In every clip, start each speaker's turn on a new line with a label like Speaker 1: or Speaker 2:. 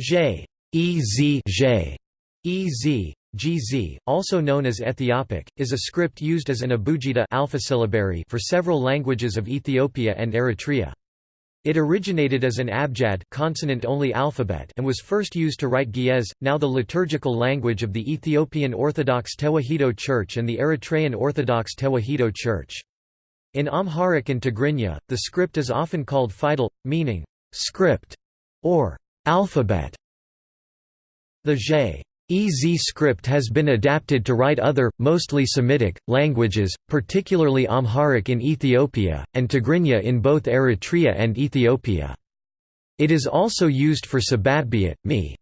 Speaker 1: J, EZ, also known as Ethiopic, is a script used as an abugida alpha syllabary for several languages of Ethiopia and Eritrea. It originated as an abjad consonant-only alphabet and was first used to write Ge'ez, now the liturgical language of the Ethiopian Orthodox Tewahedo Church and the Eritrean Orthodox Tewahedo Church. In Amharic and Tigrinya, the script is often called fidal, meaning script or alphabet. The J EZ script has been adapted to write other, mostly Semitic, languages, particularly Amharic in Ethiopia, and Tigrinya in both Eritrea and Ethiopia. It is also used for Sabathiyat, Mi,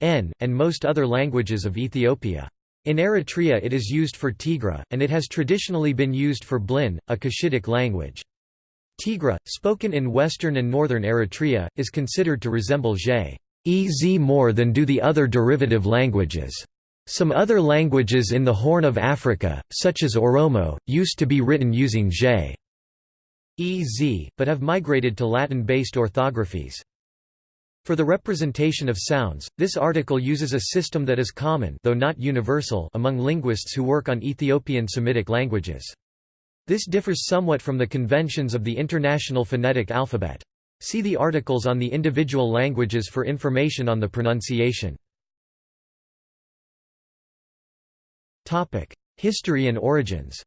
Speaker 1: N, and most other languages of Ethiopia. In Eritrea it is used for Tigre, and it has traditionally been used for Blin, a Cushitic language. Tigre, spoken in western and northern Eritrea, is considered to resemble J. EZ more than do the other derivative languages. Some other languages in the Horn of Africa, such as Oromo, used to be written using J. EZ, but have migrated to Latin-based orthographies. For the representation of sounds, this article uses a system that is common though not universal among linguists who work on Ethiopian Semitic languages. This differs somewhat from the conventions of the International Phonetic Alphabet. See the articles on the individual languages for information on the pronunciation. History and origins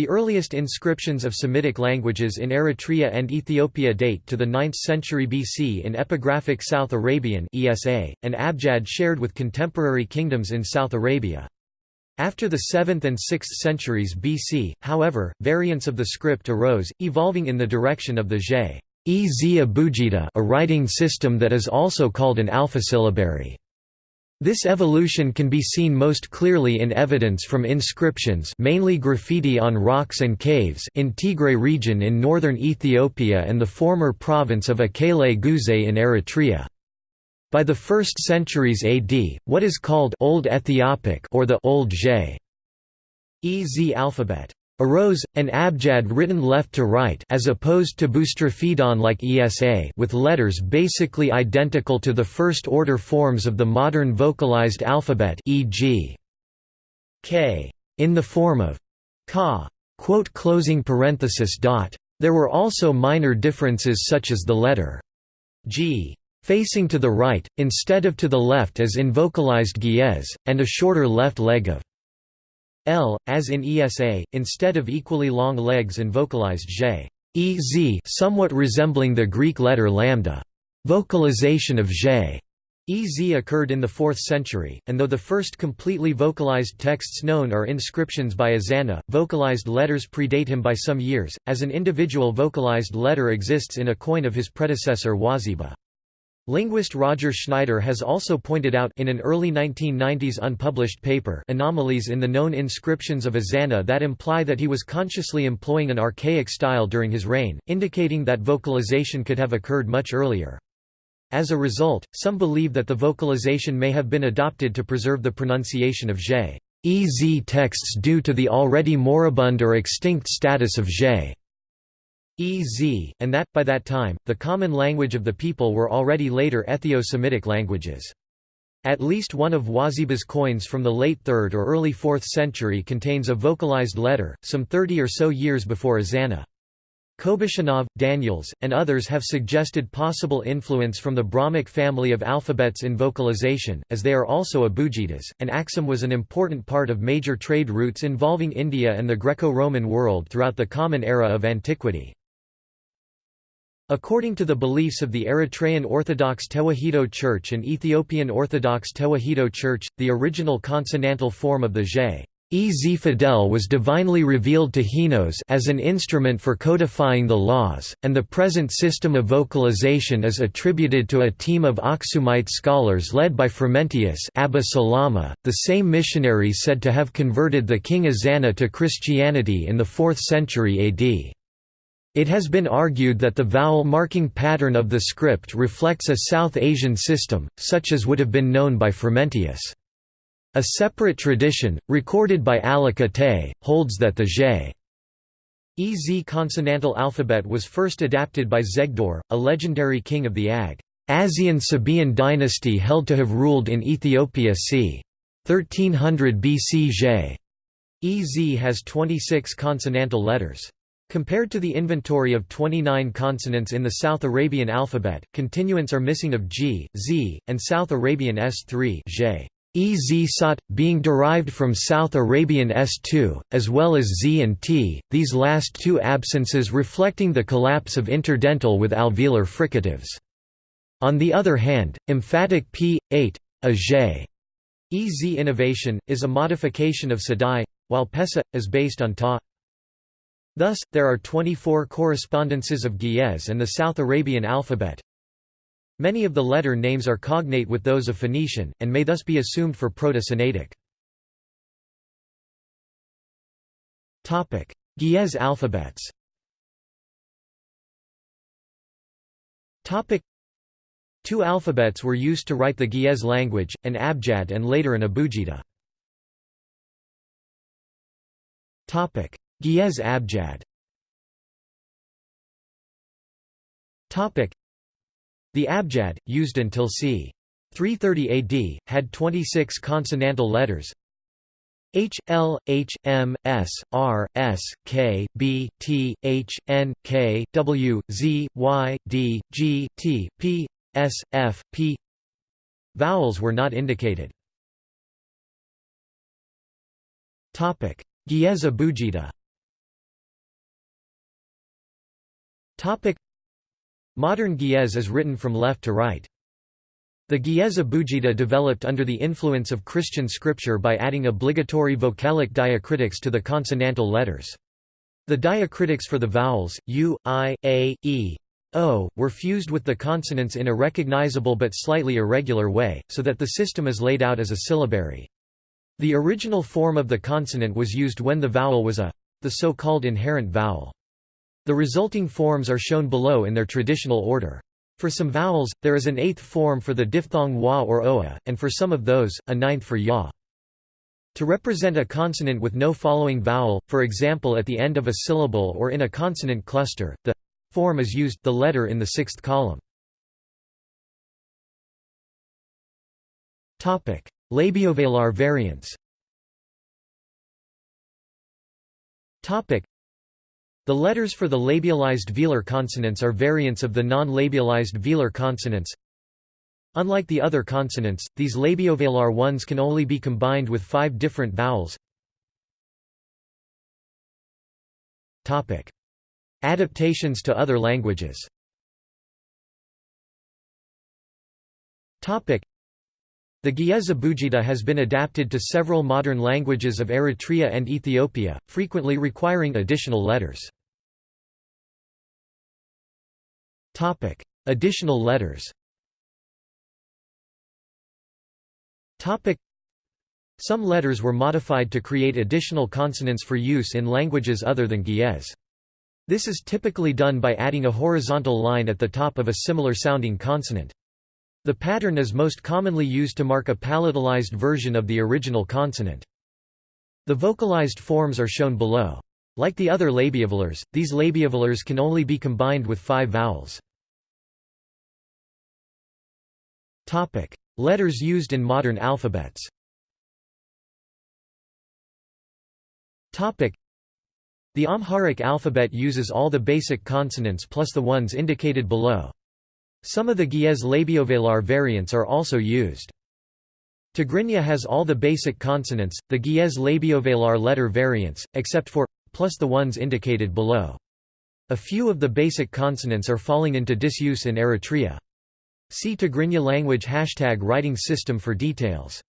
Speaker 1: the earliest inscriptions of Semitic languages in Eritrea and Ethiopia date to the 9th century BC in epigraphic South Arabian ESA, an abjad shared with contemporary kingdoms in South Arabia. After the 7th and 6th centuries BC, however, variants of the script arose, evolving in the direction of the Abugida a writing system that is also called an alphasyllabary. This evolution can be seen most clearly in evidence from inscriptions mainly graffiti on rocks and caves in Tigray region in northern Ethiopia and the former province of Akele Guzai in Eritrea. By the 1st centuries AD, what is called Old Ethiopic or the Old J. EZ alphabet arose, an abjad written left to right as opposed to boustrophedon like ESA with letters basically identical to the first-order forms of the modern vocalized alphabet e.g. K in the form of ka. There were also minor differences such as the letter g facing to the right, instead of to the left as in vocalized Ge'ez, and a shorter left leg of L, as in ESA, instead of equally long legs and vocalized J. Ez somewhat resembling the Greek letter lambda. Vocalization of J. Ez occurred in the 4th century, and though the first completely vocalized texts known are inscriptions by Ezana, vocalized letters predate him by some years, as an individual vocalized letter exists in a coin of his predecessor Wazeba. Linguist Roger Schneider has also pointed out in an early 1990s unpublished paper anomalies in the known inscriptions of Ezana that imply that he was consciously employing an archaic style during his reign, indicating that vocalization could have occurred much earlier. As a result, some believe that the vocalization may have been adopted to preserve the pronunciation of J. Ez texts due to the already moribund or extinct status of J. EZ, and that, by that time, the common language of the people were already later Ethio-Semitic languages. At least one of Wazeba's coins from the late 3rd or early 4th century contains a vocalized letter, some 30 or so years before Ezana. Kobishchanov, Daniels, and others have suggested possible influence from the Brahmic family of alphabets in vocalization, as they are also abugidas, and Aksum was an important part of major trade routes involving India and the Greco-Roman world throughout the Common Era of antiquity. According to the beliefs of the Eritrean Orthodox Tewahedo Church and Ethiopian Orthodox Tewahedo Church, the original consonantal form of the J. Ez Fidel was divinely revealed to Henos as an instrument for codifying the laws, and the present system of vocalization is attributed to a team of Aksumite scholars led by Frumentius Abba Salama, the same missionary said to have converted the king Ezana to Christianity in the 4th century AD. It has been argued that the vowel marking pattern of the script reflects a South Asian system, such as would have been known by Frumentius. A separate tradition, recorded by Aleqa Taye, holds that the J. EZ consonantal alphabet was first adapted by Zegdor, a legendary king of the Ag. Asian Sabaean dynasty held to have ruled in Ethiopia c. 1300 BC. EZ has 26 consonantal letters. Compared to the inventory of 29 consonants in the South Arabian alphabet, continuants are missing of G, Z, and South Arabian S3 Ez sot, being derived from South Arabian S2, as well as Z and T, these last two absences reflecting the collapse of interdental with alveolar fricatives. On the other hand, emphatic p, 8, a j. Ez innovation, is a modification of Sadai, while Pesa, is based on Ta. Thus, there are 24 correspondences of Ge'ez and the South Arabian alphabet, Many of the letter names are cognate with those of Phoenician, and may thus be assumed for Proto-Sinaitic. Ge'ez alphabets. Two alphabets were used to write the Ge'ez language, an abjad and later an abugida. Ge'ez abjad. The abjad, used until c. 330 AD, had 26 consonantal letters. H, L, H, M, S, R, S, K, B, T, H, N, K, W, Z, Y, D, G, T, P, S, F, P. Vowels were not indicated. Ge'ez abugida Modern Ge'ez is written from left to right. The Ge'ez abugida developed under the influence of Christian scripture by adding obligatory vocalic diacritics to the consonantal letters. The diacritics for the vowels, u, i, a, e, o, were fused with the consonants in a recognizable but slightly irregular way, so that the system is laid out as a syllabary. The original form of the consonant was used when the vowel was a the so-called inherent vowel. The resulting forms are shown below in their traditional order. For some vowels, there is an eighth form for the diphthong wa or oa, and for some of those, a ninth for ya. To represent a consonant with no following vowel, for example at the end of a syllable or in a consonant cluster, the form is used the letter in the sixth column. Labiovelar variants the letters for the labialized velar consonants are variants of the non-labialized velar consonants. Unlike the other consonants, these labiovelar ones can only be combined with five different vowels. Adaptations to other languages the Ge'ez abugida has been adapted to several modern languages of Eritrea and Ethiopia, frequently requiring additional letters. Topic: Additional letters. Topic: Some letters were modified to create additional consonants for use in languages other than Ge'ez. This is typically done by adding a horizontal line at the top of a similar sounding consonant. The pattern is most commonly used to mark a palatalized version of the original consonant. The vocalized forms are shown below. Like the other labiovelars, these labiovelars can only be combined with five vowels. Letters used in modern alphabets The Amharic alphabet uses all the basic consonants plus the ones indicated below. Some of the Ge'ez labiovelar variants are also used. Tigrinya has all the basic consonants, the Ge'ez labiovelar letter variants, except for plus the ones indicated below. A few of the basic consonants are falling into disuse in Eritrea. See Tigrinya language hashtag writing system for details.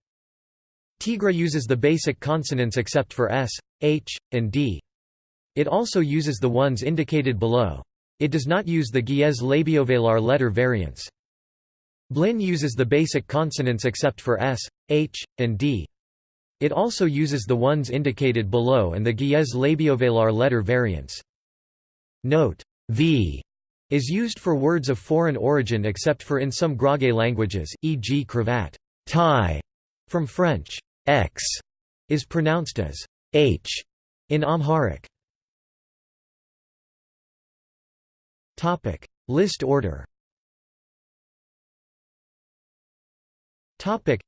Speaker 1: Tigre uses the basic consonants except for S, H, and D. It also uses the ones indicated below. It does not use the Ge'ez labiovelar letter variants. Blin uses the basic consonants except for S, H, and D. It also uses the ones indicated below and the Ge'ez labiovelar letter variants. Note v is used for words of foreign origin except for in some Gurage languages, e.g. cravat tie, from French. X is pronounced as h in Amharic. Topic: List order. Topic: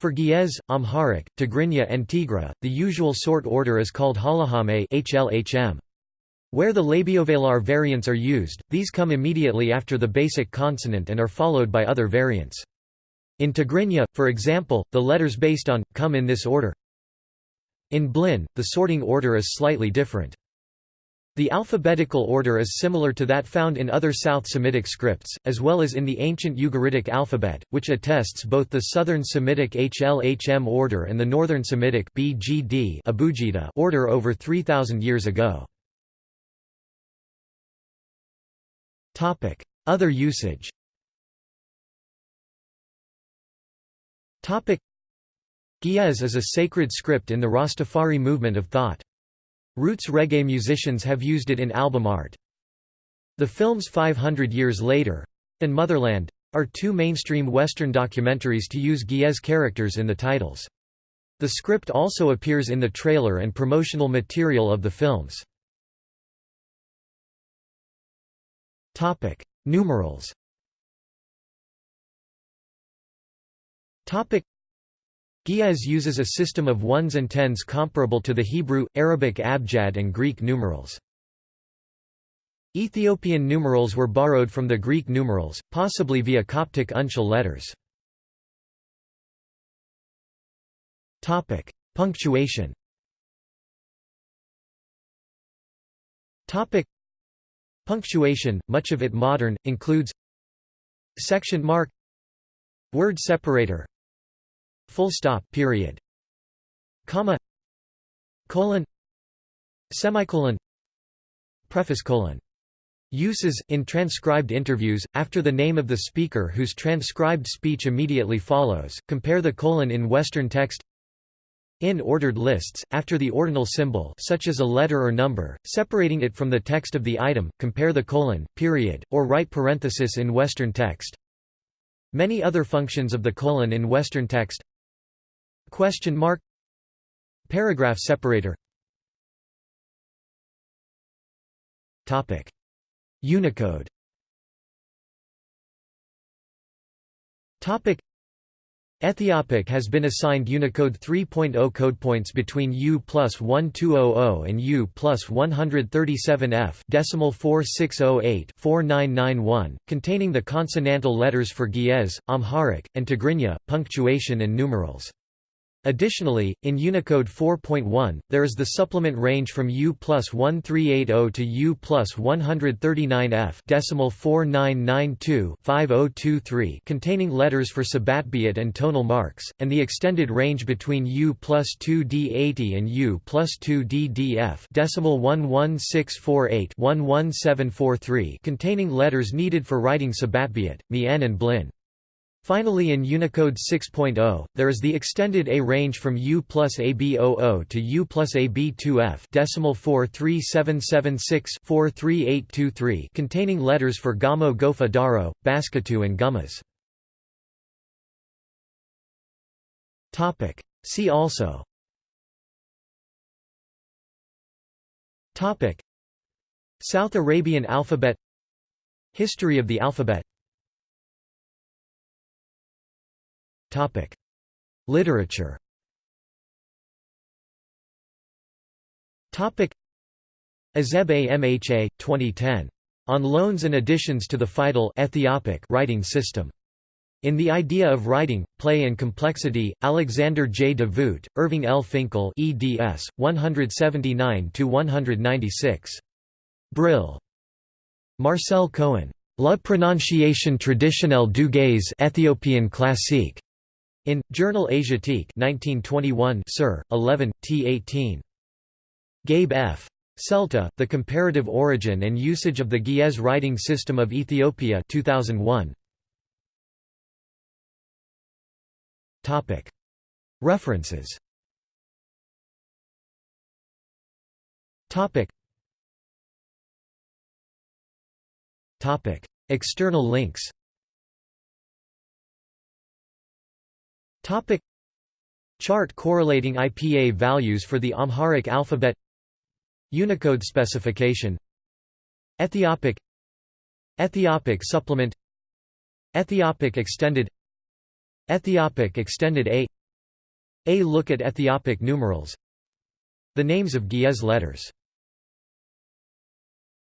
Speaker 1: For Ge'ez, Amharic, Tigrinya and Tigre, the usual sort order is called Halehame HLHM. Where the labiovelar variants are used, these come immediately after the basic consonant and are followed by other variants. In Tigrinya, for example, the letters based on, come in this order. In Blin, the sorting order is slightly different. The alphabetical order is similar to that found in other South Semitic scripts, as well as in the ancient Ugaritic alphabet, which attests both the Southern Semitic HLHM order and the Northern Semitic BGD Abugida order over 3,000 years ago. Other usage Ge'ez is a sacred script in the Rastafari movement of thought. Roots reggae musicians have used it in album art. The films 500 Years Later and Motherland are two mainstream Western documentaries to use Ge'ez characters in the titles. The script also appears in the trailer and promotional material of the films. Numerals Ge'ez uses a system of ones and tens comparable to the Hebrew, Arabic abjad and Greek numerals. Ethiopian numerals were borrowed from the Greek numerals, possibly via Coptic uncial letters. Punctuation Topic: Punctuation, much of it modern, includes section mark word separator full stop period. Comma colon semicolon preface colon. Uses, in transcribed interviews, after the name of the speaker whose transcribed speech immediately follows, compare the colon in Western text in ordered lists, after the ordinal symbol such as a letter or number, separating it from the text of the item, compare the colon, period, or right parenthesis in Western text. Many other functions of the colon in Western text Question mark. Paragraph separator. Topic. Unicode. Topic. Ethiopic has been assigned Unicode 3.0 codepoints between U plus 1200 and U plus 137F decimal 4608 4991, containing the consonantal letters for Ge'ez, Amharic, and Tigrinya, punctuation and numerals. Additionally, in Unicode 4.1, there is the supplement range from U plus 1380 to U plus 139F decimal 4992-5023 containing letters for Sabbatbiot and tonal marks, and the extended range between U plus 2D80 and U plus 2DDF decimal 11648-11743 containing letters needed for writing Sabbatbiot, Me'en and Blin. Finally in Unicode 6.0, there is the extended A range from U plus AB00 to U plus AB2F decimal 43776-43823 containing letters for Gamo Gofa Dawro, Basketo and Gumuz. See also. South Arabian alphabet. History of the alphabet Topic: Literature. Topic: Azeb Amha 2010. On loans and additions to the Fidal Ethiopic writing system. In The Idea of Writing, Play and Complexity, Alexander J. de Voogt, Irving L. Finkel eds. 179–196. Brill. Marcel Cohen. La prononciation traditionnelle du Ethiopian classique. In Journal Asiatique 1921, Sir, 11, t18. Gabe F. Celta, The Comparative Origin and Usage of the Ge'ez Writing System of Ethiopia 2001. Topic. References. External links Topic. Chart correlating IPA values for the Amharic alphabet. Unicode specification. Ethiopic. Ethiopic supplement. Ethiopic extended. Ethiopic extended A. A look at Ethiopic numerals. The names of Ge'ez letters